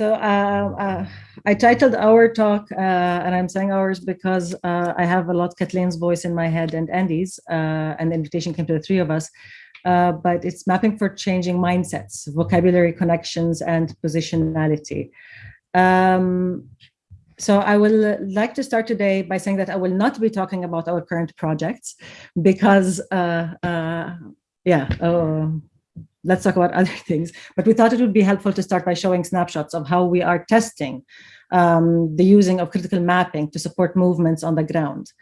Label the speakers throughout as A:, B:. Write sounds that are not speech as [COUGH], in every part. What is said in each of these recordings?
A: So uh, uh, I titled our talk, uh, and I'm saying ours because uh, I have a lot Kathleen's voice in my head and Andy's, uh, and the invitation came to the three of us. Uh, but it's mapping for changing mindsets, vocabulary connections, and positionality. Um, so I will like to start today by saying that I will not be talking about our current projects because, yeah, oh, let's talk about [LAUGHS] other things. But we thought it would be helpful to start by showing snapshots of how we are testing um, the using of critical mapping to support movements on the ground.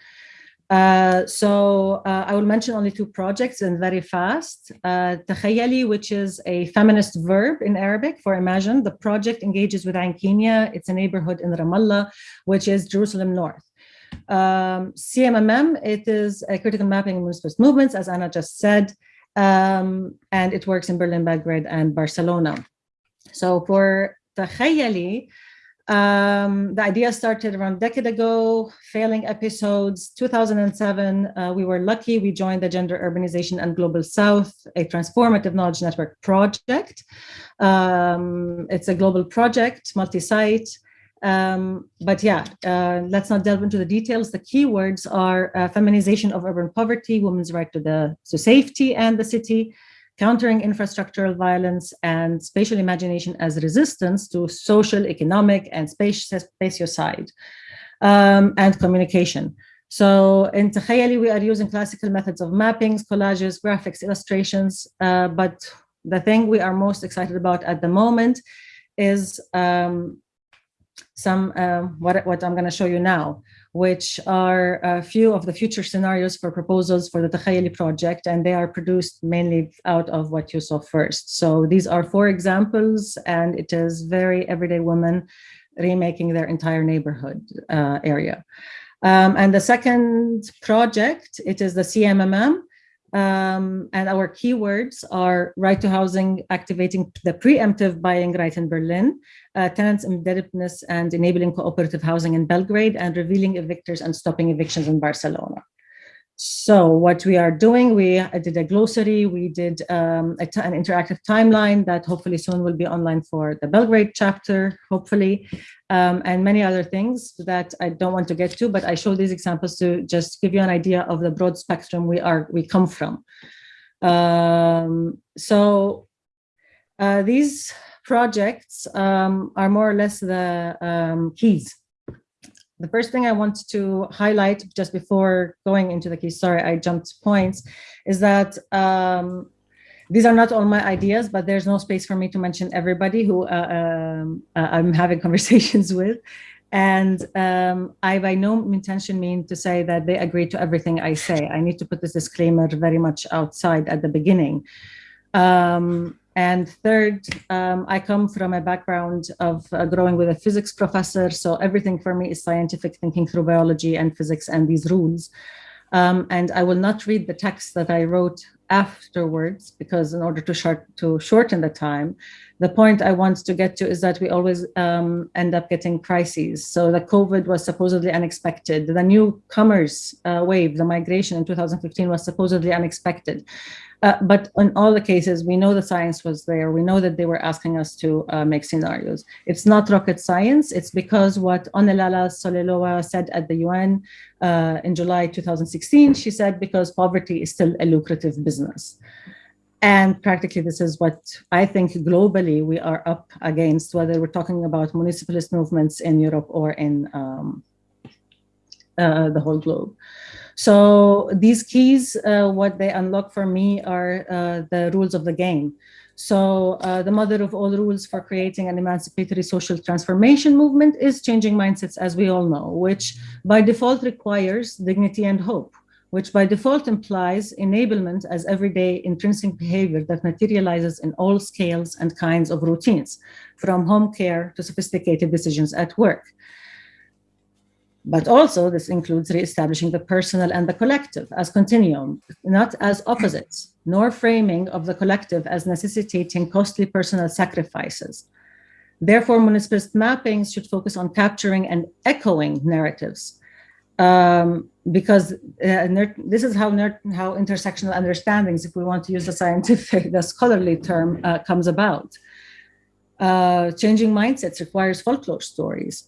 A: Uh, so uh, I will mention only two projects and very fast. Uh, which is a feminist verb in Arabic for imagine. The project engages with Ain. It's a neighborhood in Ramallah, which is Jerusalem North. Um, CMMM, it is a critical mapping of movements, as Anna just said um, and it works in Berlin, Belgrade, and Barcelona. So for Takhayali, um, the idea started around a decade ago, failing episodes. 2007, uh, we were lucky. We joined the Gender Urbanization and Global South, a transformative knowledge network project. Um, it's a global project, multi-site. Um, but yeah, uh, let's not delve into the details. The keywords are uh, feminization of urban poverty, women's right to the to safety and the city, countering infrastructural violence and spatial imagination as resistance to social, economic, and spatiocide, um, and communication. So in Takhayali, we are using classical methods of mappings, collages, graphics, illustrations, uh, but the thing we are most excited about at the moment is um, some uh, what, what I'm going to show you now, which are a few of the future scenarios for proposals for the Takhayali project, and they are produced mainly out of what you saw first. So these are four examples, and it is very everyday women remaking their entire neighborhood uh, area. Um, and the second project, it is the CMMM, um, and our keywords are right to housing, activating the preemptive buying right in Berlin, uh, tenants indebtedness and enabling cooperative housing in Belgrade, and revealing evictors and stopping evictions in Barcelona. So what we are doing, we did a glossary, we did um, an interactive timeline that hopefully soon will be online for the Belgrade chapter, hopefully, um, and many other things that I don't want to get to, but I show these examples to just give you an idea of the broad spectrum we are we come from. Um, so uh, these projects um, are more or less the um, keys the first thing I want to highlight just before going into the key, sorry, I jumped points, is that um, these are not all my ideas, but there's no space for me to mention everybody who uh, um, uh, I'm having [LAUGHS] conversations with. And um, I by no intention mean to say that they agree to everything I say. I need to put this disclaimer very much outside at the beginning. Um, and third, um, I come from a background of uh, growing with a physics professor. So everything for me is scientific thinking through biology and physics and these rules. Um, and I will not read the text that I wrote afterwards because in order to, short, to shorten the time, the point I want to get to is that we always um, end up getting crises. So the COVID was supposedly unexpected. The newcomers uh, wave, the migration in 2015 was supposedly unexpected. Uh, but in all the cases, we know the science was there. We know that they were asking us to uh, make scenarios. It's not rocket science. It's because what Onelala Soleloa said at the UN uh, in July 2016, she said, because poverty is still a lucrative business. And practically, this is what I think globally we are up against, whether we're talking about municipalist movements in Europe or in um, uh, the whole globe. So these keys, uh, what they unlock for me are uh, the rules of the game. So uh, the mother of all rules for creating an emancipatory social transformation movement is changing mindsets, as we all know, which by default requires dignity and hope, which by default implies enablement as everyday intrinsic behavior that materializes in all scales and kinds of routines, from home care to sophisticated decisions at work. But also this includes reestablishing the personal and the collective as continuum, not as opposites, nor framing of the collective as necessitating costly personal sacrifices. Therefore, municipalist mappings should focus on capturing and echoing narratives um, because uh, this is how, how intersectional understandings, if we want to use the scientific, [LAUGHS] the scholarly term, uh, comes about. Uh, changing mindsets requires folklore stories.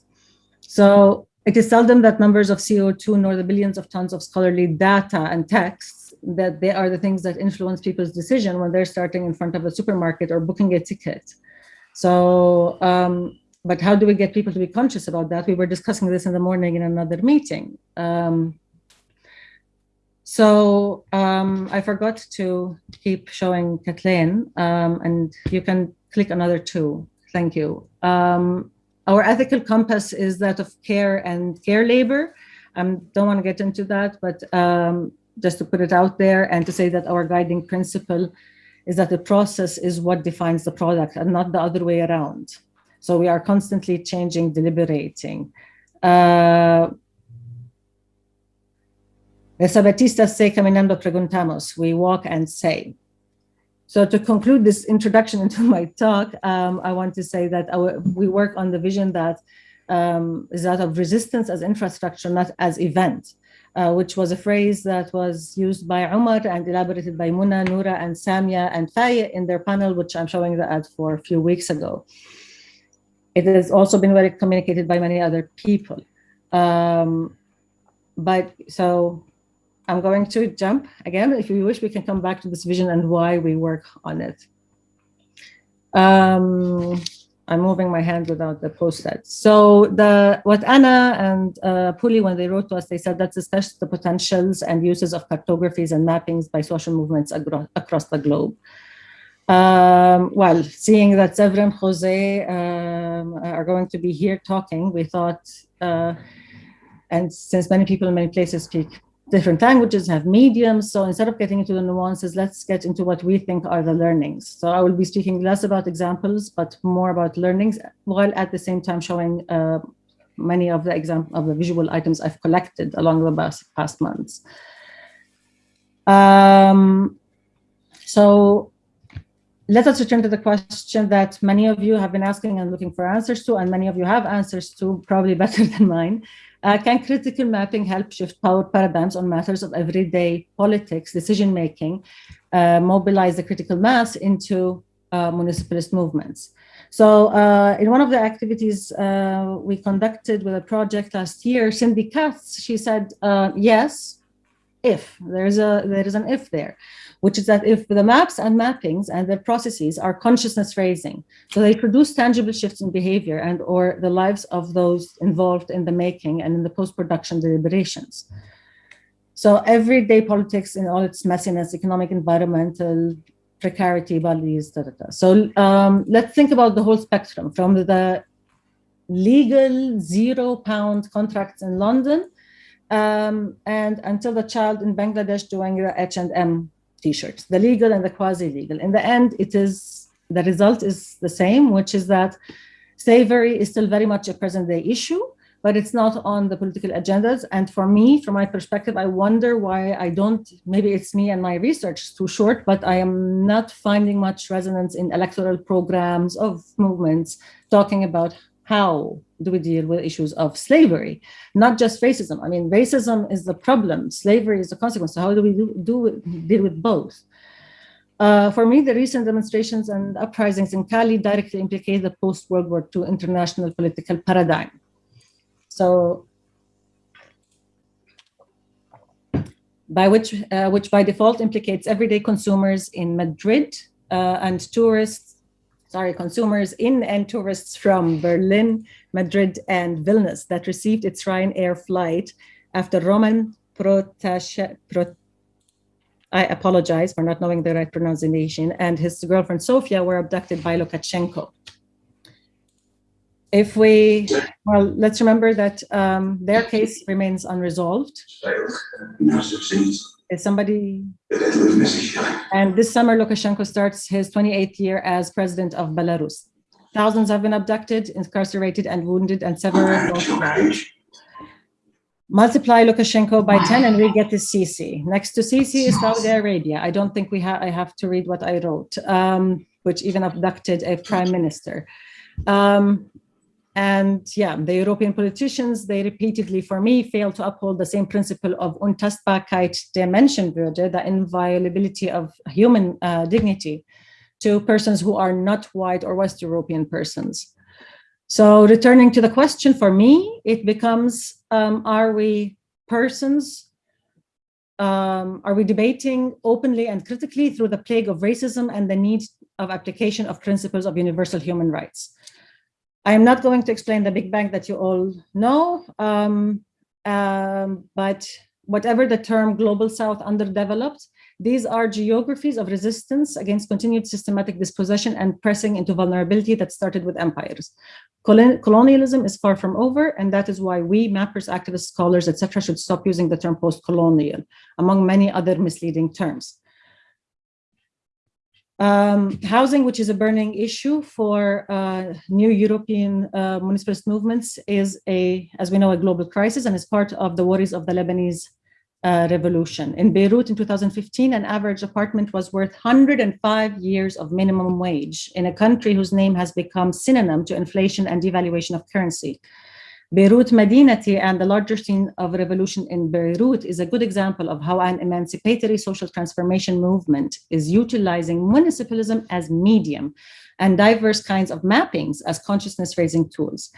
A: So it is seldom that numbers of CO2 nor the billions of tons of scholarly data and texts that they are the things that influence people's decision when they're starting in front of a supermarket or booking a ticket. So, um, but how do we get people to be conscious about that? We were discussing this in the morning in another meeting. Um, so um, I forgot to keep showing Kathleen, um, and you can click another two. Thank you. Um, our ethical compass is that of care and care labor. I um, don't want to get into that, but um, just to put it out there and to say that our guiding principle is that the process is what defines the product and not the other way around. So we are constantly changing, deliberating. Uh, Zapatistas se caminando preguntamos, we walk and say. So to conclude this introduction [LAUGHS] into my talk, um, I want to say that our, we work on the vision that um, is that of resistance as infrastructure, not as event, uh, which was a phrase that was used by Umar and elaborated by Muna, Noura, and Samia and Faye in their panel, which I'm showing the ad for a few weeks ago. It has also been very communicated by many other people. Um, but so I'm going to jump again. If you wish, we can come back to this vision and why we work on it. Um, I'm moving my hand without the post-it. So the what Anna and uh, Puli, when they wrote to us, they said that's especially the potentials and uses of cartographies and mappings by social movements across the globe. Um, well, seeing that Zevra and Jose um, are going to be here talking, we thought, uh, and since many people in many places speak different languages have mediums. So instead of getting into the nuances, let's get into what we think are the learnings. So I will be speaking less about examples, but more about learnings, while at the same time showing uh, many of the example of the visual items I've collected along the past, past months. Um, so let us return to the question that many of you have been asking and looking for answers to, and many of you have answers to, probably better [LAUGHS] than mine. Uh, can critical mapping help shift power paradigms on matters of everyday politics, decision-making, uh, mobilize the critical mass into uh, municipalist movements? So uh, in one of the activities uh, we conducted with a project last year, Cindy Katz, she said, uh, yes, if, there's a, there is an if there which is that if the maps and mappings and their processes are consciousness raising, so they produce tangible shifts in behavior and or the lives of those involved in the making and in the post-production deliberations. So everyday politics in all its messiness, economic, environmental, precarity, bodies, da, da, da. So um, let's think about the whole spectrum from the legal zero pound contracts in London um, and until the child in Bangladesh doing the H&M t-shirts, the legal and the quasi-legal. In the end, it is the result is the same, which is that slavery is still very much a present day issue, but it's not on the political agendas. And for me, from my perspective, I wonder why I don't, maybe it's me and my research too short, but I am not finding much resonance in electoral programs of movements talking about how do we deal with issues of slavery, not just racism. I mean, racism is the problem, slavery is the consequence. So how do we do, do deal with both? Uh, for me, the recent demonstrations and uprisings in Cali directly implicate the post-World War II international political paradigm. So, by which, uh, which by default implicates everyday consumers in Madrid uh, and tourists sorry, consumers in and tourists from Berlin, Madrid, and Vilnius that received its Ryanair flight after Roman Protashe, Pro, I apologize for not knowing the right pronunciation, and his girlfriend Sofia were abducted by Lukashenko. If we, well, let's remember that um, their case remains unresolved is somebody, and this summer Lukashenko starts his 28th year as president of Belarus. Thousands have been abducted, incarcerated and wounded and several Multiply Lukashenko by 10 and we get the Sisi. Next to Sisi is Saudi Arabia. I don't think we have, I have to read what I wrote, um, which even abducted a prime minister. Um, and yeah, the European politicians, they repeatedly, for me, fail to uphold the same principle of Untastbarkeit der Menschenwürde, the inviolability of human uh, dignity. to persons who are not white or West European persons. So returning to the question for me, it becomes, um, are we persons um, are we debating openly and critically through the plague of racism and the need of application of principles of universal human rights? I am not going to explain the Big Bang that you all know, um, um, but whatever the term Global South underdeveloped, these are geographies of resistance against continued systematic dispossession and pressing into vulnerability that started with empires. Colonialism is far from over, and that is why we, mappers, activists, scholars, etc., should stop using the term post-colonial, among many other misleading terms. Um, housing, which is a burning issue for uh, new European uh, municipalist movements, is a, as we know, a global crisis and is part of the worries of the Lebanese uh, revolution. In Beirut in 2015, an average apartment was worth 105 years of minimum wage in a country whose name has become synonym to inflation and devaluation of currency. Beirut Madinati and the larger scene of revolution in Beirut is a good example of how an emancipatory social transformation movement is utilizing municipalism as medium and diverse kinds of mappings as consciousness raising tools.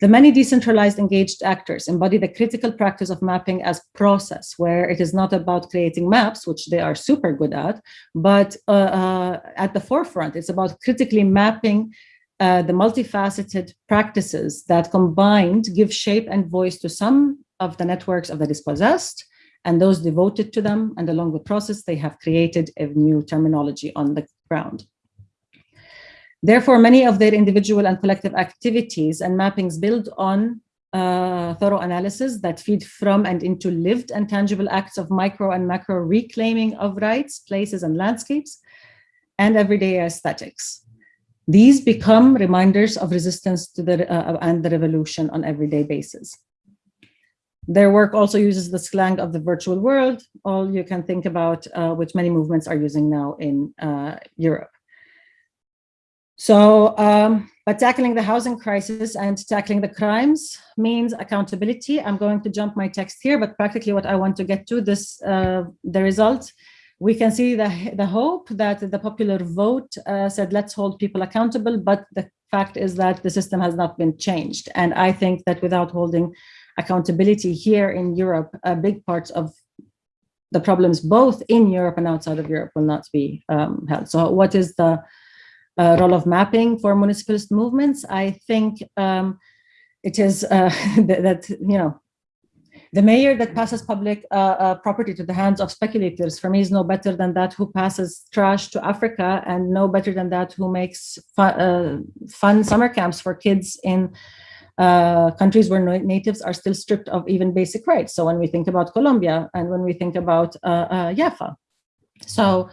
A: The many decentralized engaged actors embody the critical practice of mapping as process, where it is not about creating maps, which they are super good at, but uh, uh, at the forefront, it's about critically mapping uh, the multifaceted practices that combined give shape and voice to some of the networks of the dispossessed and those devoted to them. And along the process, they have created a new terminology on the ground. Therefore, many of their individual and collective activities and mappings build on uh, thorough analysis that feed from and into lived and tangible acts of micro and macro reclaiming of rights, places, and landscapes, and everyday aesthetics. These become reminders of resistance to the uh, and the revolution on everyday basis. Their work also uses the slang of the virtual world, all you can think about, uh, which many movements are using now in uh, Europe. So, um, but tackling the housing crisis and tackling the crimes means accountability. I'm going to jump my text here, but practically what I want to get to this, uh, the result we can see the, the hope that the popular vote uh, said, let's hold people accountable, but the fact is that the system has not been changed. And I think that without holding accountability here in Europe, a big part of the problems both in Europe and outside of Europe will not be um, held. So what is the uh, role of mapping for municipalist movements? I think um, it is uh, [LAUGHS] that, you know, the mayor that passes public uh, uh, property to the hands of speculators, for me, is no better than that who passes trash to Africa and no better than that who makes fun, uh, fun summer camps for kids in uh, countries where natives are still stripped of even basic rights. So when we think about Colombia and when we think about uh, uh, Yafa. So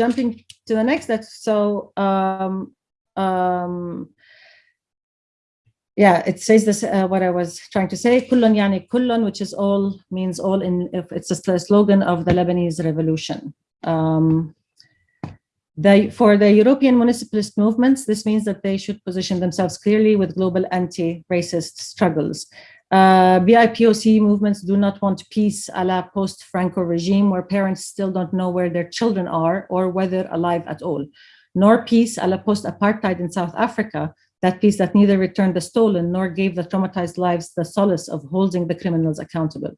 A: jumping to the next, that so um, um, yeah, it says this, uh, what I was trying to say, kullun yani kullun, which is all, means all in, it's a slogan of the Lebanese revolution. Um, the, for the European municipalist movements, this means that they should position themselves clearly with global anti-racist struggles. Uh, BIPOC movements do not want peace a la post-Franco regime where parents still don't know where their children are or whether alive at all, nor peace a la post-apartheid in South Africa, that peace that neither returned the stolen nor gave the traumatized lives the solace of holding the criminals accountable.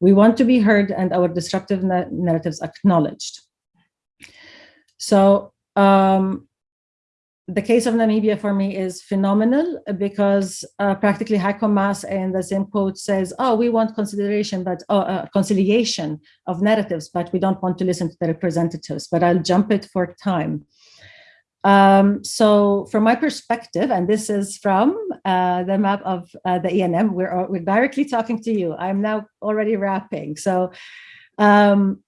A: We want to be heard and our disruptive na narratives acknowledged. So um, the case of Namibia for me is phenomenal because uh, practically Heiko Maas in the same quote says, oh, we want consideration, but uh, uh, conciliation of narratives, but we don't want to listen to the representatives, but I'll jump it for time. Um, so from my perspective, and this is from uh, the map of uh, the ENM, we're, we're directly talking to you. I'm now already wrapping. So um,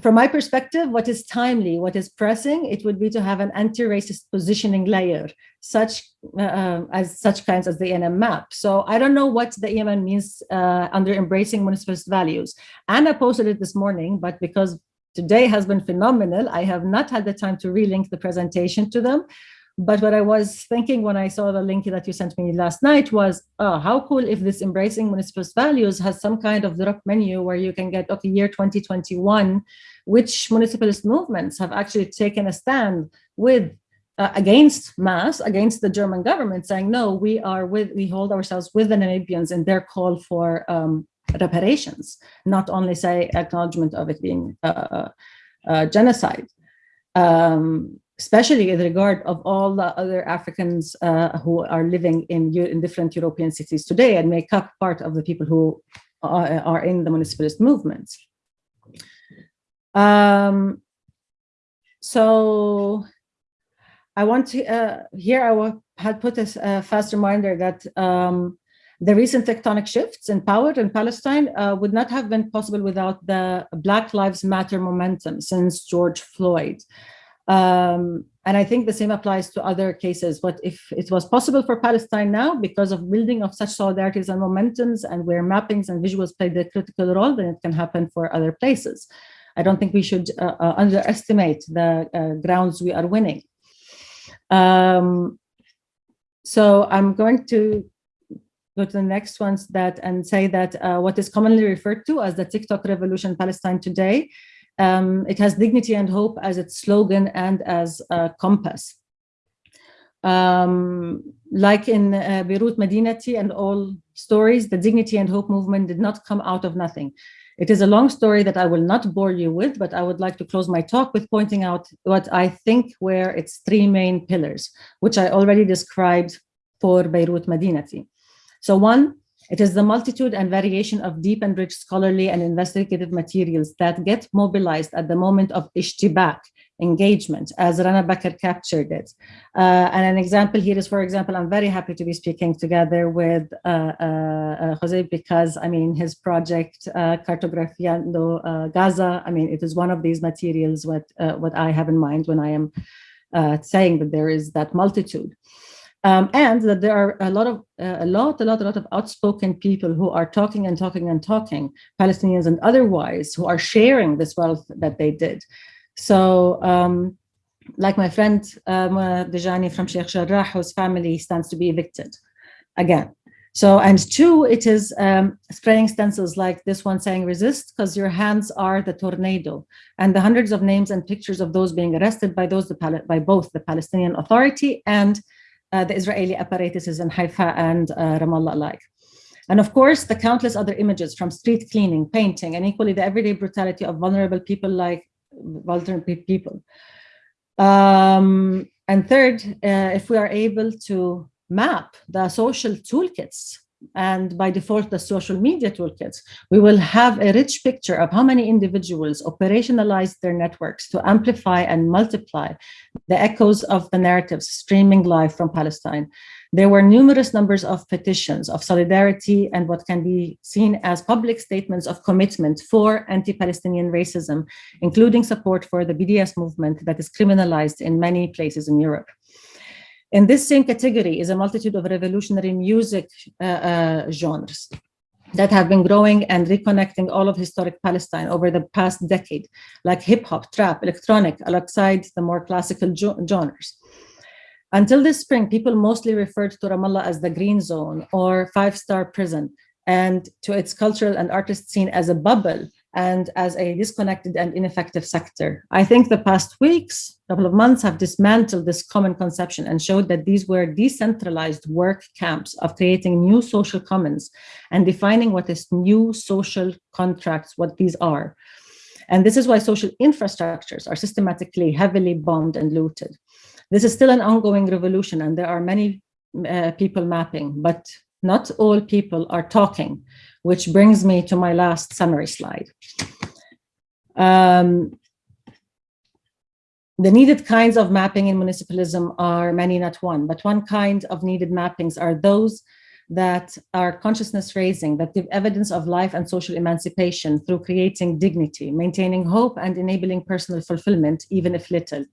A: from my perspective, what is timely, what is pressing, it would be to have an anti-racist positioning layer, such uh, um, as such kinds as the ENM map. So I don't know what the ENM means uh, under embracing municipalist values. Anna posted it this morning, but because today has been phenomenal. I have not had the time to relink the presentation to them. But what I was thinking when I saw the link that you sent me last night was, oh, how cool if this embracing municipal values has some kind of drop menu where you can get, okay, year 2021 which municipalist movements have actually taken a stand with uh, against Maas, against the German government, saying, no, we are with, we hold ourselves with the Namibians in their call for um, reparations, not only say acknowledgement of it being uh, uh, genocide. Um, especially in regard of all the other Africans uh, who are living in, in different European cities today and make up part of the people who are, are in the municipalist movements. Um, so I want to, uh, here I had put a, a fast reminder that um, the recent tectonic shifts in power in Palestine uh, would not have been possible without the Black Lives Matter momentum since George Floyd. Um, and I think the same applies to other cases. But if it was possible for Palestine now, because of building of such solidarities and momentums and where mappings and visuals play the critical role, then it can happen for other places. I don't think we should uh, uh, underestimate the uh, grounds we are winning. Um, so I'm going to go to the next ones that and say that uh, what is commonly referred to as the TikTok revolution Palestine today, um, it has dignity and hope as its slogan and as a compass. Um, like in uh, Beirut Madinati and all stories, the dignity and hope movement did not come out of nothing. It is a long story that I will not bore you with, but I would like to close my talk with pointing out what I think were its three main pillars, which I already described for Beirut Madinati. So one, it is the multitude and variation of deep and rich scholarly and investigative materials that get mobilized at the moment of ishtibak, engagement, as Rana Bakr captured it. Uh, and an example here is, for example, I'm very happy to be speaking together with uh, uh, uh Jose because, I mean, his project, uh, Cartografiando uh, Gaza, I mean, it is one of these materials what, uh, what I have in mind when I am saying that there is that multitude. Um, and that there are a lot of uh, a lot, a lot, a lot of outspoken people who are talking and talking and talking, Palestinians and otherwise, who are sharing this wealth that they did. So, um, like my friend um, Dejani from Sheikh Jarrah, whose family stands to be evicted again. So, and two, it is um, spraying stencils like this one saying resist because your hands are the tornado and the hundreds of names and pictures of those being arrested by those the, by both the Palestinian Authority and uh, the Israeli apparatuses in Haifa and uh, Ramallah alike. And of course, the countless other images from street cleaning, painting, and equally the everyday brutality of vulnerable people like vulnerable people. Um, and third, uh, if we are able to map the social toolkits and by default the social media toolkits, we will have a rich picture of how many individuals operationalize their networks to amplify and multiply the echoes of the narratives streaming live from Palestine. There were numerous numbers of petitions of solidarity and what can be seen as public statements of commitment for anti-Palestinian racism, including support for the BDS movement that is criminalized in many places in Europe. In this same category is a multitude of revolutionary music uh, uh, genres that have been growing and reconnecting all of historic Palestine over the past decade, like hip hop, trap, electronic, alongside the more classical genres. Until this spring, people mostly referred to Ramallah as the green zone or five-star prison and to its cultural and artist scene as a bubble and as a disconnected and ineffective sector. I think the past weeks, couple of months have dismantled this common conception and showed that these were decentralized work camps of creating new social commons and defining what is new social contracts, what these are. And this is why social infrastructures are systematically heavily bombed and looted. This is still an ongoing revolution and there are many uh, people mapping, but not all people are talking which brings me to my last summary slide. Um, the needed kinds of mapping in municipalism are many, not one, but one kind of needed mappings are those that are consciousness raising, that give evidence of life and social emancipation through creating dignity, maintaining hope and enabling personal fulfillment, even if little.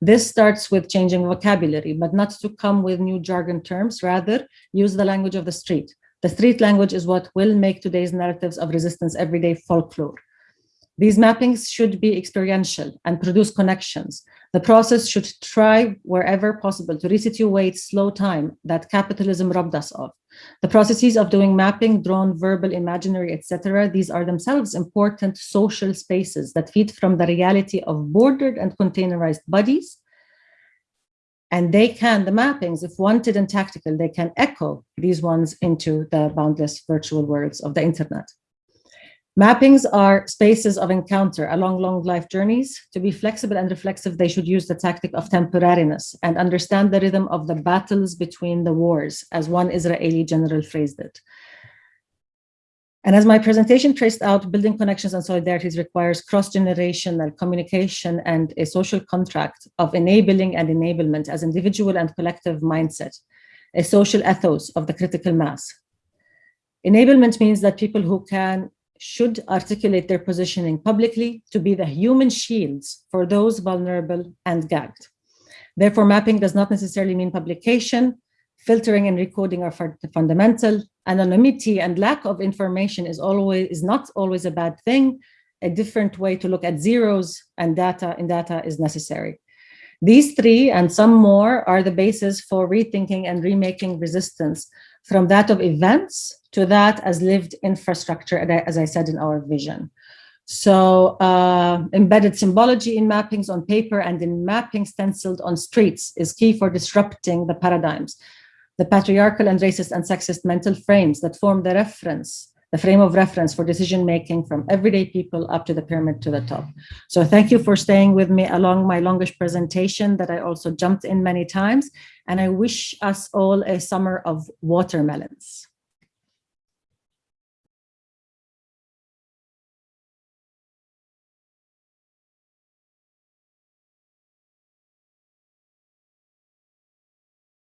A: This starts with changing vocabulary, but not to come with new jargon terms, rather use the language of the street. The street language is what will make today's narratives of resistance everyday folklore. These mappings should be experiential and produce connections. The process should try wherever possible to resituate slow time that capitalism robbed us of. The processes of doing mapping, drawn, verbal, imaginary, etc., these are themselves important social spaces that feed from the reality of bordered and containerized bodies. And they can, the mappings, if wanted and tactical, they can echo these ones into the boundless virtual worlds of the internet. Mappings are spaces of encounter along long life journeys. To be flexible and reflexive, they should use the tactic of temporariness and understand the rhythm of the battles between the wars, as one Israeli general phrased it. And as my presentation traced out, building connections and solidarities requires cross-generational communication and a social contract of enabling and enablement as individual and collective mindset, a social ethos of the critical mass. Enablement means that people who can should articulate their positioning publicly to be the human shields for those vulnerable and gagged. Therefore, mapping does not necessarily mean publication. Filtering and recoding are fundamental. Anonymity and lack of information is always is not always a bad thing. A different way to look at zeros and data in data is necessary. These three and some more are the basis for rethinking and remaking resistance from that of events to that as lived infrastructure, as I said in our vision. So uh, embedded symbology in mappings on paper and in mapping stenciled on streets is key for disrupting the paradigms, the patriarchal and racist and sexist mental frames that form the reference, the frame of reference for decision-making from everyday people up to the pyramid to the top. So thank you for staying with me along my longish presentation that I also jumped in many times. And I wish us all a summer of watermelons.